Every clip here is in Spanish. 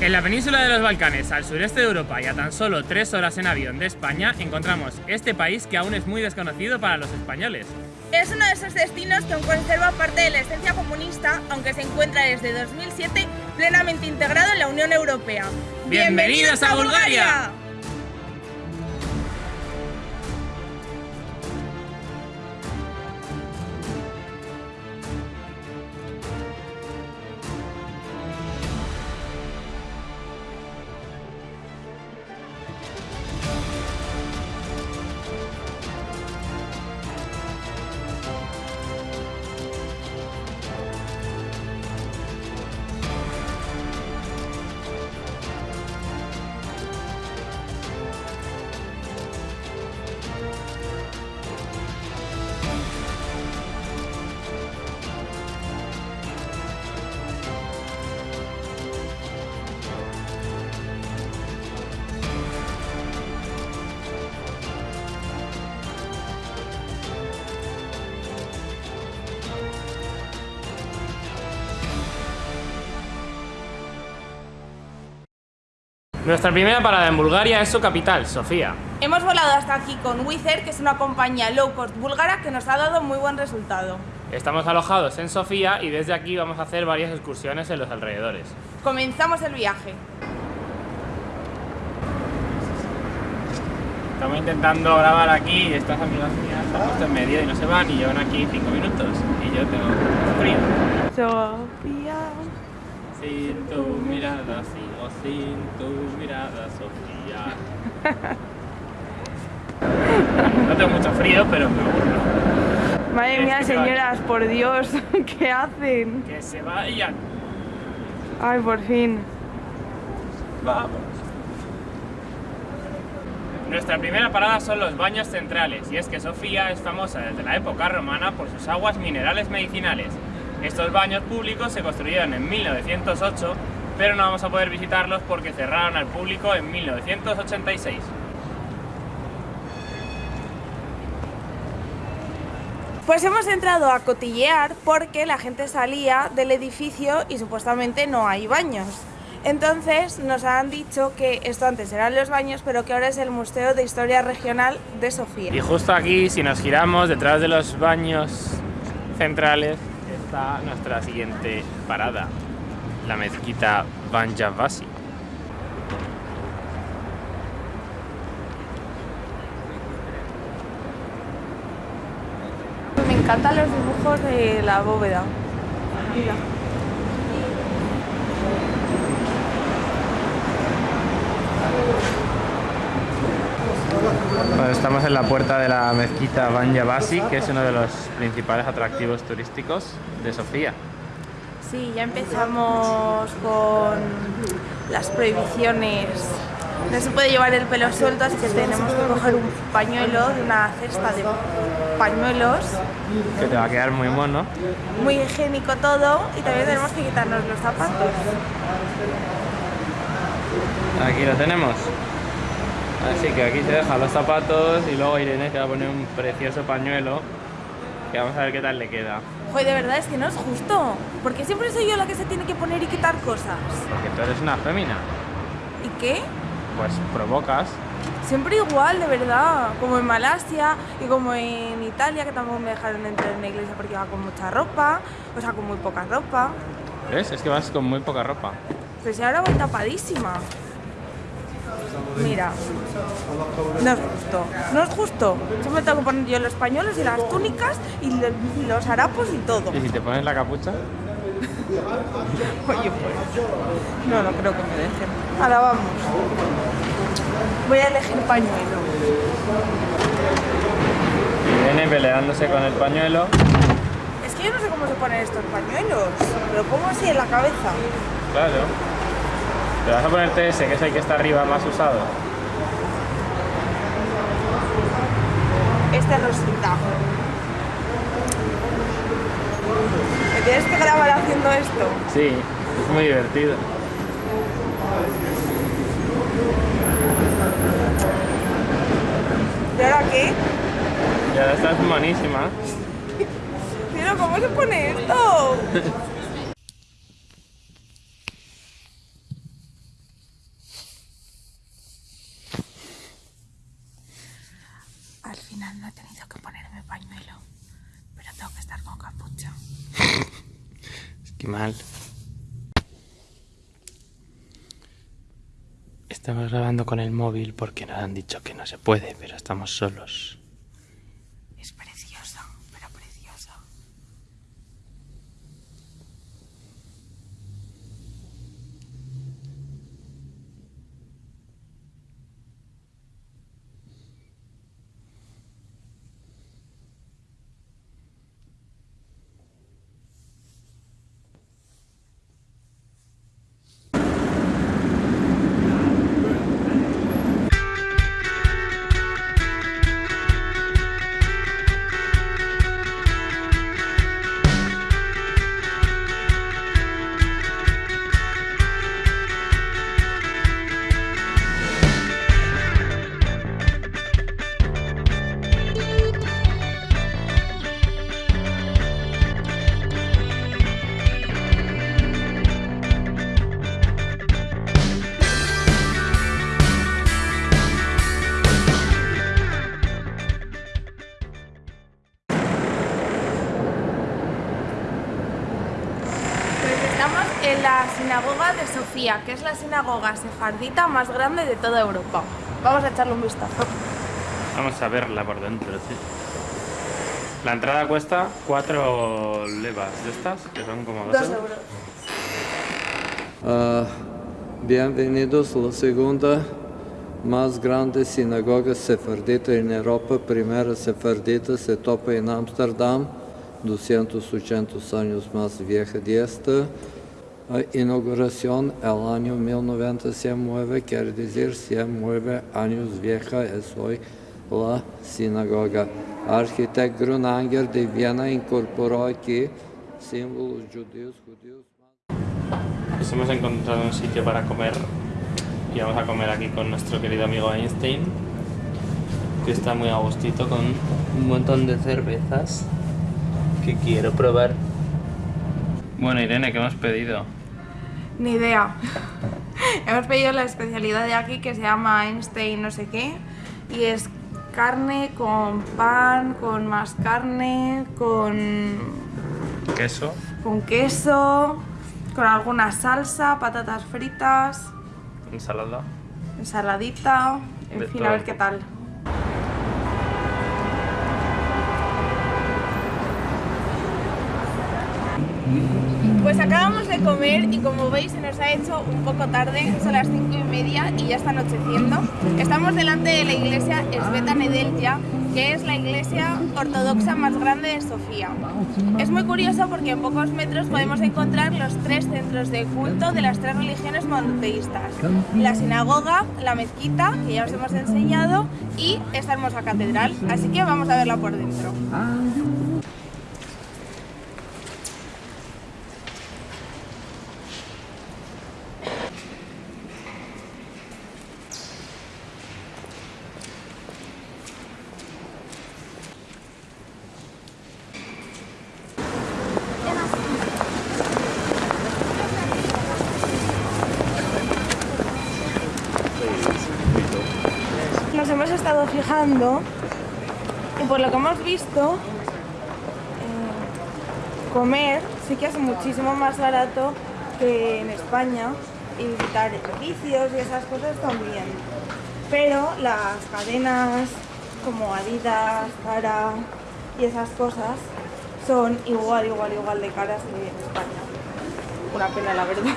En la península de los Balcanes, al sureste de Europa y a tan solo tres horas en avión de España, encontramos este país que aún es muy desconocido para los españoles. Es uno de esos destinos que aún conserva parte de la esencia comunista, aunque se encuentra desde 2007 plenamente integrado en la Unión Europea. ¡Bienvenidos a Bulgaria! Nuestra primera parada en Bulgaria es su capital, Sofía. Hemos volado hasta aquí con Wizz Air, que es una compañía low cost búlgara que nos ha dado muy buen resultado. Estamos alojados en Sofía y desde aquí vamos a hacer varias excursiones en los alrededores. Comenzamos el viaje. Estamos intentando grabar aquí y estas amigas mías están puesto en medio y no se van y llevan aquí 5 minutos y yo tengo frío. Sofía. Sin tu mirada, sigo sin tu mirada, Sofía. No tengo mucho frío, pero me aburro. Madre mía, señoras, por Dios, ¿qué hacen? Que se vayan. Ay, por fin. Vamos. Nuestra primera parada son los baños centrales, y es que Sofía es famosa desde la época romana por sus aguas minerales medicinales. Estos baños públicos se construyeron en 1908, pero no vamos a poder visitarlos porque cerraron al público en 1986. Pues hemos entrado a cotillear porque la gente salía del edificio y supuestamente no hay baños. Entonces nos han dicho que esto antes eran los baños, pero que ahora es el Museo de Historia Regional de Sofía. Y justo aquí, si nos giramos detrás de los baños centrales, está nuestra siguiente parada, la mezquita Banjavasi. Me encantan los dibujos de la bóveda. Bueno, estamos en la puerta de la mezquita Banjavasi, que es uno de los principales atractivos turísticos de Sofía. Sí, ya empezamos con las prohibiciones. No se puede llevar el pelo suelto, así que tenemos que coger un pañuelo de una cesta de pañuelos. Que te va a quedar muy mono. Muy higiénico todo y también tenemos que quitarnos los zapatos. Aquí lo tenemos. Así que aquí se dejan los zapatos y luego Irene se va a poner un precioso pañuelo que vamos a ver qué tal le queda. Joder, de verdad es que no es justo. Porque siempre soy yo la que se tiene que poner y quitar cosas. Porque tú eres una fémina. ¿Y qué? Pues provocas. Siempre igual, de verdad. Como en Malasia y como en Italia, que tampoco me dejaron entrar en la iglesia porque iba con mucha ropa. O sea, con muy poca ropa. ¿Ves? Es que vas con muy poca ropa. Si ahora voy tapadísima. Mira, no es justo, no es justo. Siempre tengo que poner yo los pañuelos y las túnicas y los harapos y todo. ¿Y si te pones la capucha? Oye, pues. No, no creo que me dejen. Ahora vamos. Voy a elegir pañuelo. Irene peleándose con el pañuelo. Es que yo no sé cómo se ponen estos pañuelos. Me lo pongo así en la cabeza. Claro. Te vas a ponerte ese, que es el que está arriba más usado. Este rosita. ¿Me tienes que grabar haciendo esto? Sí, es muy divertido. ¿Y ahora qué? Y ahora estás monísima. Pero ¿cómo se pone esto? Al final no he tenido que ponerme pañuelo, pero tengo que estar con capucha. es que mal. Estamos grabando con el móvil porque nos han dicho que no se puede, pero estamos solos. En la sinagoga de Sofía, que es la sinagoga sefardita más grande de toda Europa. Vamos a echarle un vistazo. Vamos a verla por dentro, sí. La entrada cuesta 4 levas de estas, que son como 2 euros. Uh, bienvenidos a la segunda más grande sinagoga sefardita en Europa. Primera sefardita se topa en Ámsterdam, 280 años más vieja de esta. Inauguración el año 1909, quiere decir 109 años vieja es hoy la sinagoga. Arquitecto Grunanger de Viena incorporó aquí símbolos judíos. judíos. Pues hemos encontrado un sitio para comer y vamos a comer aquí con nuestro querido amigo Einstein que está muy a gustito con un montón de cervezas que quiero probar. Bueno Irene, ¿qué hemos pedido? Ni idea. Hemos pedido la especialidad de aquí que se llama Einstein no sé qué y es carne con pan, con más carne, con... Queso. Con queso, con alguna salsa, patatas fritas. Ensalada. Ensaladita, en fin, a ver qué tal. Pues acabamos de comer y como veis se nos ha hecho un poco tarde, son las cinco y media y ya está anocheciendo. Estamos delante de la iglesia Esbeta Nedelja, que es la iglesia ortodoxa más grande de Sofía. Es muy curioso porque en pocos metros podemos encontrar los tres centros de culto de las tres religiones monoteístas. La sinagoga, la mezquita, que ya os hemos enseñado, y esta hermosa catedral. Así que vamos a verla por dentro. nos hemos fijando y por lo que hemos visto eh, comer sí que es muchísimo más barato que en España y visitar edificios y esas cosas también. Pero las cadenas como Adidas, Zara y esas cosas son igual, igual, igual de caras que en España. Una pena la verdad.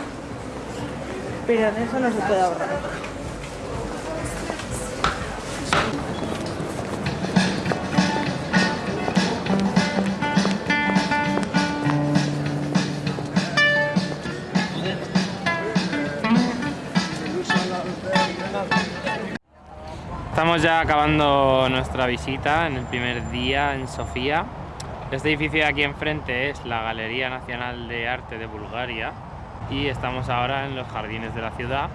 Pero en eso no se puede ahorrar Estamos ya acabando nuestra visita en el primer día en Sofía. Este edificio de aquí enfrente es la Galería Nacional de Arte de Bulgaria y estamos ahora en los jardines de la ciudad,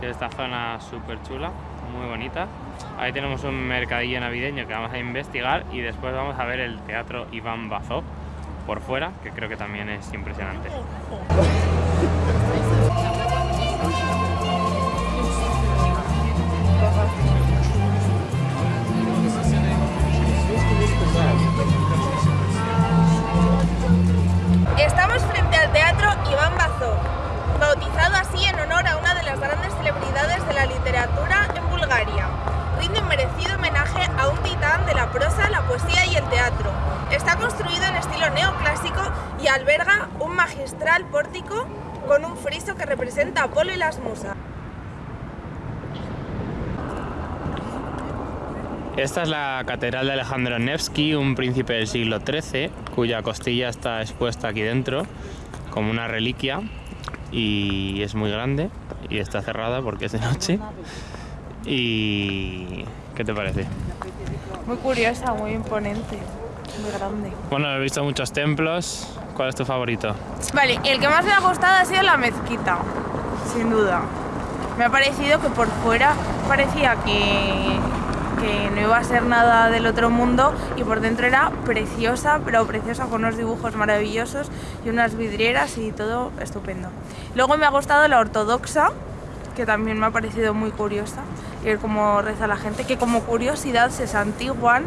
que es esta zona súper chula, muy bonita. Ahí tenemos un mercadillo navideño que vamos a investigar y después vamos a ver el Teatro Iván Bazó por fuera, que creo que también es impresionante. Estamos frente al Teatro Iván Bazó, bautizado así en honor a una de las grandes celebridades de la literatura en Bulgaria. Rinde merecido homenaje a un titán de la prosa, la poesía y el teatro. Está construido en estilo neoclásico y alberga un magistral pórtico con un friso que representa a Apolo y las musas. Esta es la Catedral de Alejandro Nevsky, un príncipe del siglo XIII, cuya costilla está expuesta aquí dentro como una reliquia y es muy grande y está cerrada porque es de noche. ¿Y qué te parece? Muy curiosa, muy imponente, muy grande. Bueno, he visto muchos templos. ¿Cuál es tu favorito? Vale, el que más me ha gustado ha sido la mezquita, sin duda. Me ha parecido que por fuera parecía que iba a ser nada del otro mundo y por dentro era preciosa, pero preciosa con unos dibujos maravillosos y unas vidrieras y todo estupendo. Luego me ha gustado la ortodoxa, que también me ha parecido muy curiosa, y ver cómo reza la gente, que como curiosidad se santiguan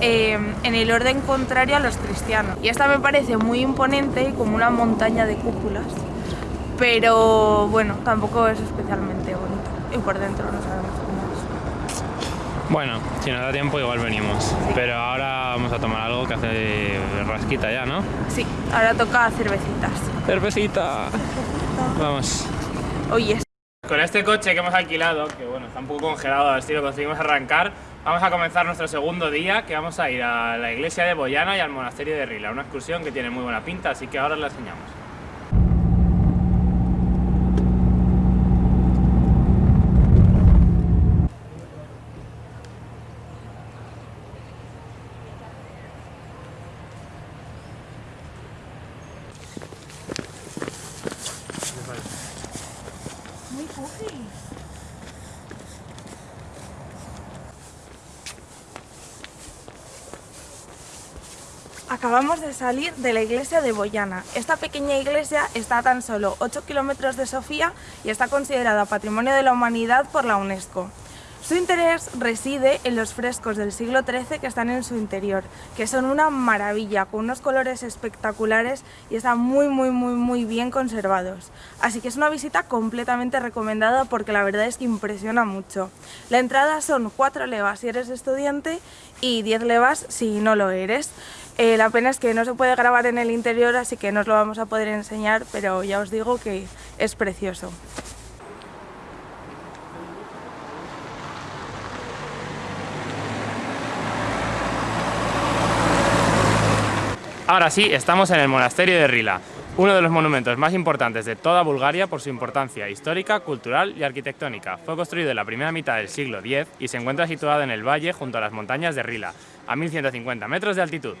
eh, en el orden contrario a los cristianos. Y esta me parece muy imponente y como una montaña de cúpulas, pero bueno, tampoco es especialmente bonito y por dentro no sabemos. Bueno, si nos da tiempo igual venimos. Pero ahora vamos a tomar algo que hace rasquita ya, ¿no? Sí, ahora toca cervecitas. ¡Cervecita! Vamos. Oye. Con este coche que hemos alquilado, que bueno, está un poco congelado, a ver si lo conseguimos arrancar, vamos a comenzar nuestro segundo día, que vamos a ir a la iglesia de Boyana y al monasterio de Rila, una excursión que tiene muy buena pinta, así que ahora la enseñamos. Acabamos de salir de la iglesia de Boyana. Esta pequeña iglesia está a tan solo 8 kilómetros de Sofía y está considerada Patrimonio de la Humanidad por la UNESCO. Su interés reside en los frescos del siglo XIII que están en su interior, que son una maravilla, con unos colores espectaculares y están muy muy muy muy bien conservados. Así que es una visita completamente recomendada porque la verdad es que impresiona mucho. La entrada son 4 levas si eres estudiante y 10 levas si no lo eres. Eh, la pena es que no se puede grabar en el interior, así que no os lo vamos a poder enseñar, pero ya os digo que es precioso. Ahora sí, estamos en el monasterio de Rila, uno de los monumentos más importantes de toda Bulgaria por su importancia histórica, cultural y arquitectónica. Fue construido en la primera mitad del siglo X y se encuentra situado en el valle junto a las montañas de Rila, a 1150 metros de altitud.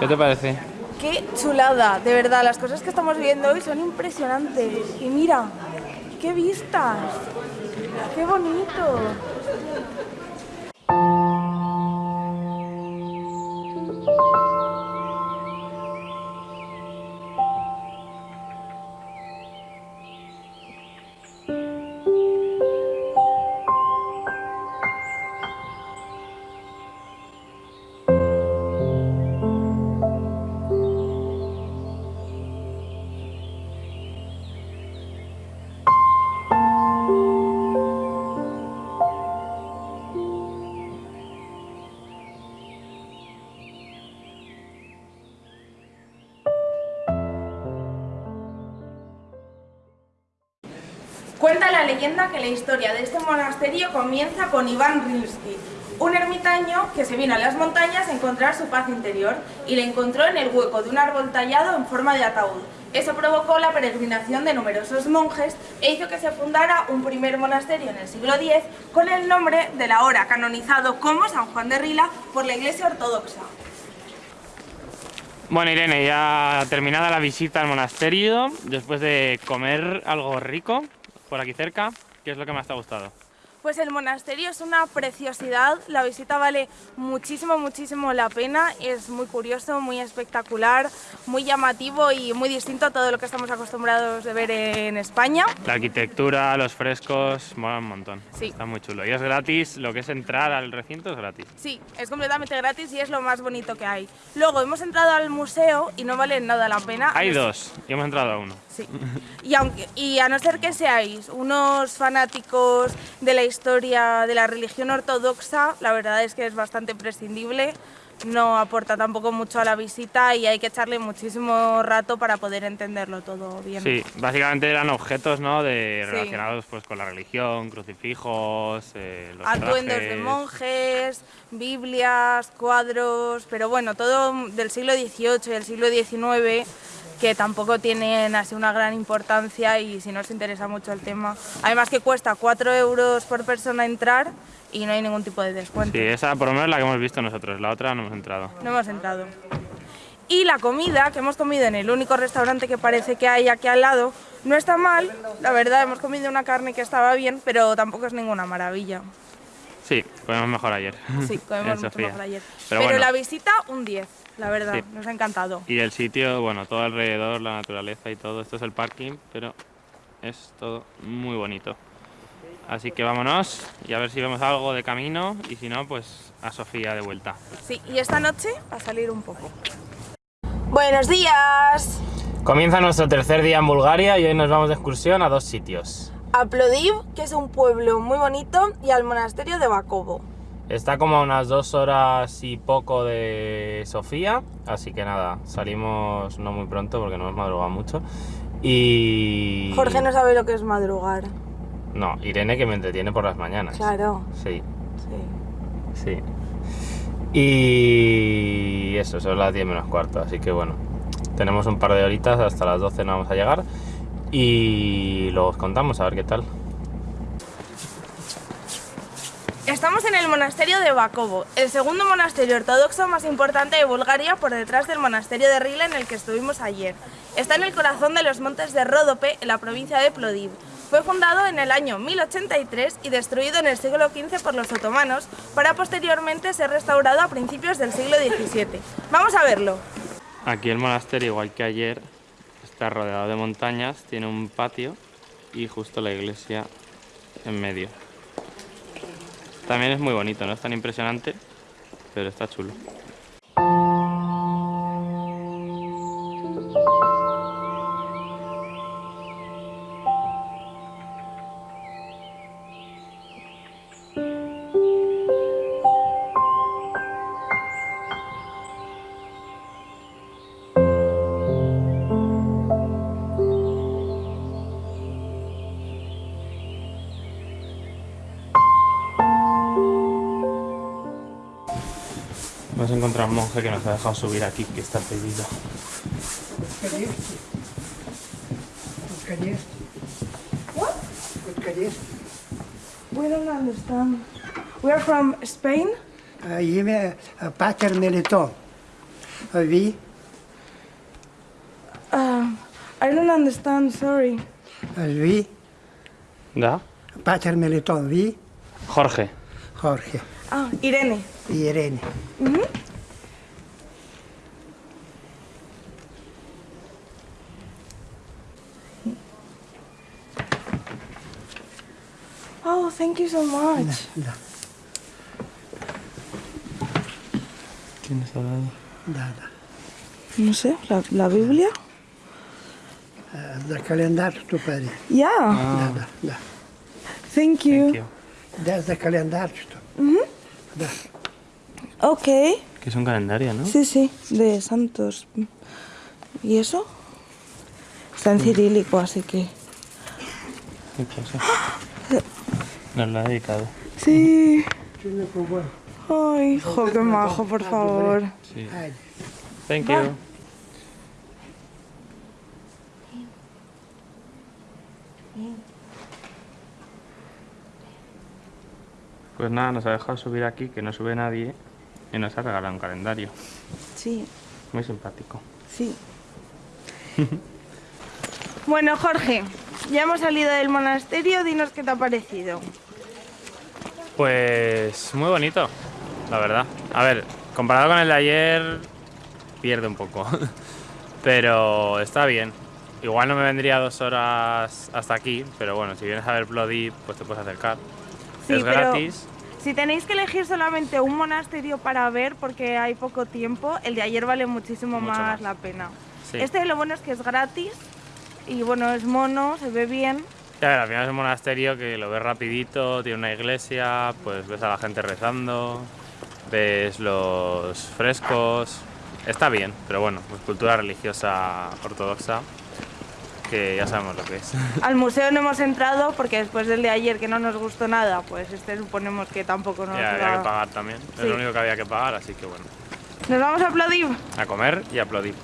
¿Qué te parece? ¡Qué chulada! De verdad, las cosas que estamos viendo hoy son impresionantes. Y mira, ¡qué vistas! ¡Qué bonito! Cuenta la leyenda que la historia de este monasterio comienza con Iván Rilsky, un ermitaño que se vino a las montañas a encontrar su paz interior y le encontró en el hueco de un árbol tallado en forma de ataúd. Eso provocó la peregrinación de numerosos monjes e hizo que se fundara un primer monasterio en el siglo X con el nombre del ahora canonizado como San Juan de Rila por la Iglesia Ortodoxa. Bueno Irene, ya terminada la visita al monasterio, después de comer algo rico, por aquí cerca, ¿qué es lo que más te ha gustado? Pues el monasterio es una preciosidad, la visita vale muchísimo, muchísimo la pena, es muy curioso, muy espectacular, muy llamativo y muy distinto a todo lo que estamos acostumbrados de ver en España. La arquitectura, los frescos, mola un montón. Sí. Está muy chulo. Y es gratis, lo que es entrar al recinto es gratis. Sí, es completamente gratis y es lo más bonito que hay. Luego hemos entrado al museo y no vale nada la pena. Hay dos y hemos entrado a uno. Sí. Y, aunque, y a no ser que seáis unos fanáticos de la historia de la religión ortodoxa, la verdad es que es bastante prescindible, no aporta tampoco mucho a la visita y hay que echarle muchísimo rato para poder entenderlo todo bien. Sí, básicamente eran objetos ¿no? de, Sí. relacionados pues, con la religión, crucifijos, eh, los Atuendos de trajes. monjes, Biblias, cuadros, pero bueno, todo del siglo XVIII y del siglo XIX que tampoco tienen así una gran importancia y si no os interesa mucho el tema. Además que cuesta 4 euros por persona entrar y no hay ningún tipo de descuento. Sí, esa por lo menos es la que hemos visto nosotros, la otra no hemos entrado. No hemos entrado. Y la comida que hemos comido en el único restaurante que parece que hay aquí al lado no está mal. La verdad, hemos comido una carne que estaba bien, pero tampoco es ninguna maravilla. Sí, comemos mejor ayer. Sí, comemos mucho mejor ayer. Pero, Pero, bueno, la visita, un 10, la verdad, Sí. nos ha encantado. y el sitio, bueno, todo alrededor, la naturaleza y todo. Esto es el parking, pero es todo muy bonito. Así que vámonos y a ver si vemos algo de camino y si no, pues a Sofía de vuelta. Sí, y esta noche a salir un poco. Buenos días. Comienza nuestro tercer día en Bulgaria y hoy nos vamos de excursión a dos sitios. A Plodiv, que es un pueblo muy bonito, y al monasterio de Bakovo. Está como a unas dos horas y poco de Sofía, así que nada, salimos no muy pronto porque no hemos madrugado mucho. Y... Jorge no sabe lo que es madrugar. No, Irene que me entretiene por las mañanas. Claro, Sí, sí. sí. Y eso, son las 10 menos cuarto, así que bueno, tenemos un par de horitas, hasta las 12 no vamos a llegar. Y luego os contamos a ver qué tal. Estamos en el monasterio de Bakovo, el segundo monasterio ortodoxo más importante de Bulgaria por detrás del monasterio de Rila en el que estuvimos ayer. Está en el corazón de los montes de Ródope, en la provincia de Plodiv. Fue fundado en el año 1083 y destruido en el siglo XV por los otomanos, para posteriormente ser restaurado a principios del siglo XVII. Vamos a verlo. Aquí el monasterio, igual que ayer, está rodeado de montañas, tiene un patio y justo la iglesia en medio. También es muy bonito, no es tan impresionante, pero está chulo. monje que nos ha dejado subir aquí, que está pedido. What? We don't understand. We are from Spain. Ім'я Патер Мелітон. Ви Uh, I don't understand, sorry. ви ¿Da? Патер Мелітон. Ви Jorge. Хорхе Ah, Irene. і Ірини. Oh, thank you so much. Mira, mira. ¿Quién está hablando? Nada. No sé, la, la Biblia. Ah, El calendario tu padre. Yeah. Ah. Da, da, da. Thank you. Thank you. Das de calendario tu. Mm. Da. Ok. Que es un calendario, ¿no? Sí, sí, de santos. ¿Y eso? Está en cirílico, así que... ¿Qué pasa? Nos lo ha dedicado. Sí. Ay, hijo, qué majo, por favor. Sí. Thank you. Pues nada, nos ha dejado subir aquí, que no sube nadie, y nos ha regalado un calendario. Sí. Muy simpático. Sí. bueno, Jorge, ya hemos salido del monasterio, dinos qué te ha parecido. Pues muy bonito, la verdad. A ver, comparado con el de ayer, pierde un poco. Pero está bien. Igual no me vendría dos horas hasta aquí, pero bueno, si vienes a ver Bloody, pues te puedes acercar. Sí, es pero- gratis. Si tenéis que elegir solamente un monasterio para ver porque hay poco tiempo, el de ayer vale muchísimo más, más. la pena. Sí. Este lo bueno es que es gratis y bueno, es mono, se ve bien. Y a ver, al final es un monasterio que lo ves rapidito, tiene una iglesia, pues ves a la gente rezando, ves los frescos, está bien, pero bueno, pues cultura religiosa ortodoxa, que ya sabemos lo que es. Al museo no hemos entrado porque después del de ayer que no nos gustó nada, pues este suponemos que tampoco nos y había que pagar también, es lo único que había que pagar, así que bueno, ¿Nos vamos a aplaudir? a comer y a aplaudir.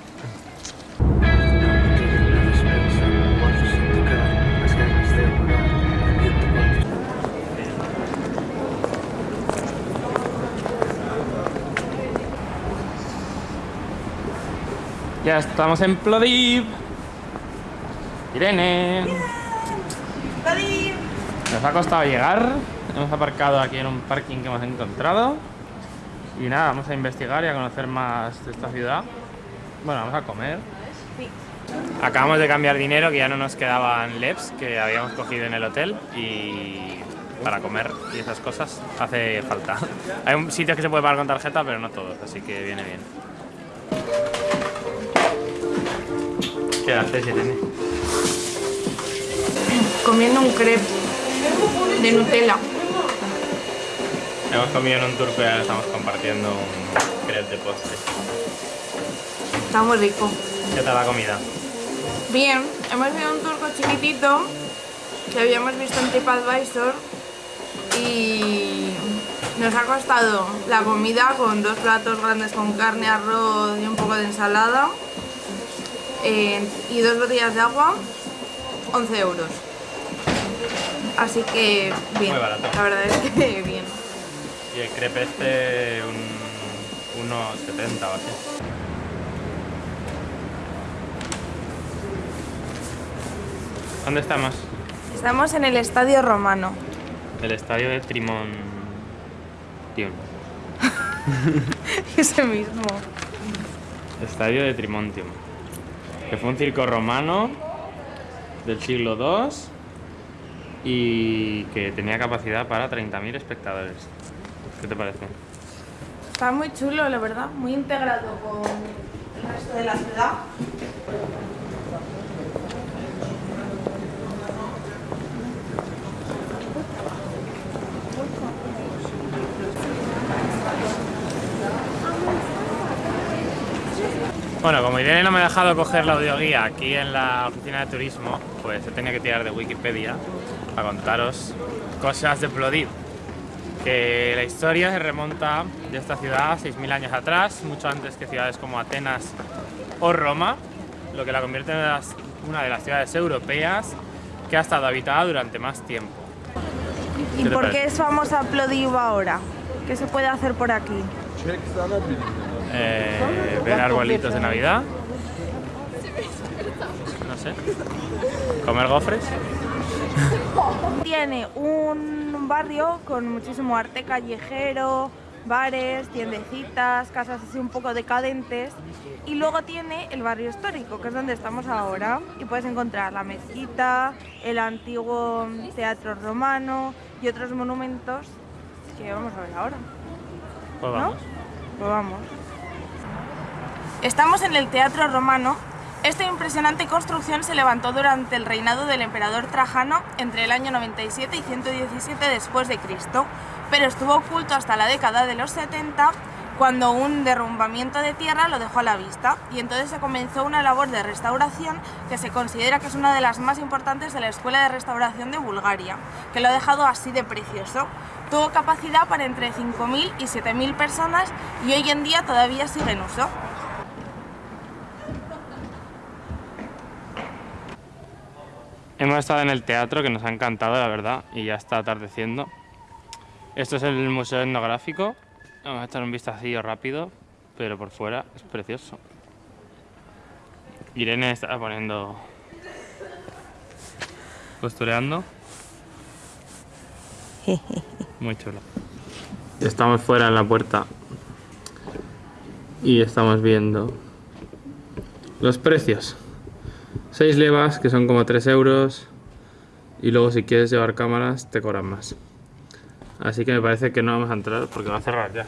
Ya estamos en Plodiv. Irene. ¡Aplaudir! Nos ha costado llegar. Hemos aparcado aquí en un parking que hemos encontrado. Y nada, vamos a investigar y a conocer más de esta ciudad. Bueno, vamos a comer. Acabamos de cambiar dinero, que ya no nos quedaban LEPs que habíamos cogido en el hotel. Y para comer y esas cosas hace falta. Hay un sitios que se puede pagar con tarjeta, pero no todos, así que viene bien. ¿Qué haces, Irene? Comiendo un crepe de Nutella. Hemos comido en un tour, pero ahora estamos compartiendo un crepe de postre. Está muy rico. ¿Qué tal la comida? Bien, hemos a un turco chiquitito que habíamos visto en TripAdvisor y nos ha costado la comida con dos platos grandes con carne, arroz y un poco de ensalada eh, y dos botellas de agua, 11 euros. Así que bien, Muy barato. la verdad es que bien. Y el crepe este, un 1,70 o así. ¿Dónde estamos? Estamos en el Estadio Romano. El estadio de Trimon. Ese mismo. Estadio de Trimontium. Que fue un circo romano del siglo II y que tenía capacidad para 30.000 espectadores. ¿Qué te parece? Está muy chulo, la verdad, muy integrado con el resto de la ciudad. Bueno, como Irene no me ha dejado coger la audioguía aquí en la oficina de turismo, pues he tenido que tirar de Wikipedia para contaros cosas de Plodiv. Que la historia se remonta de esta ciudad 6.000 años atrás, mucho antes que ciudades como Atenas o Roma, lo que la convierte en una de las ciudades europeas que ha estado habitada durante más tiempo. ¿Y ¿Qué te por parece? qué es famosa Plodiv ahora? ¿Qué se puede hacer por aquí? Eh, ver arbolitos de Navidad. No sé. Comer gofres. Tiene un barrio con muchísimo arte callejero, bares, tiendecitas, casas así un poco decadentes. Y luego tiene el barrio histórico, que es donde estamos ahora. Y puedes encontrar la mezquita, el antiguo teatro romano y otros monumentos que vamos a ver ahora. Pues ¿No? vamos. Pues vamos. Estamos en el Teatro Romano. Esta impresionante construcción se levantó durante el reinado del emperador Trajano entre el año 97 y 117 después de Cristo, pero estuvo oculto hasta la década de los 70 cuando un derrumbamiento de tierra lo dejó a la vista y entonces se comenzó una labor de restauración que se considera que es una de las más importantes de la Escuela de Restauración de Bulgaria, que lo ha dejado así de precioso. Tuvo capacidad para entre 5.000 y 7.000 personas y hoy en día todavía sigue en uso. Hemos estado en el teatro que nos ha encantado, la verdad, y ya está atardeciendo. Esto es el museo etnográfico. Vamos a echar un vistacillo rápido, pero por fuera es precioso. Irene está poniendo. postureando. Muy chulo. Estamos fuera en la puerta y estamos viendo los precios. 6 levas, que son como 3 euros. Y luego si quieres llevar cámaras, te cobran más. Así que me parece que no vamos a entrar porque va a cerrar ya.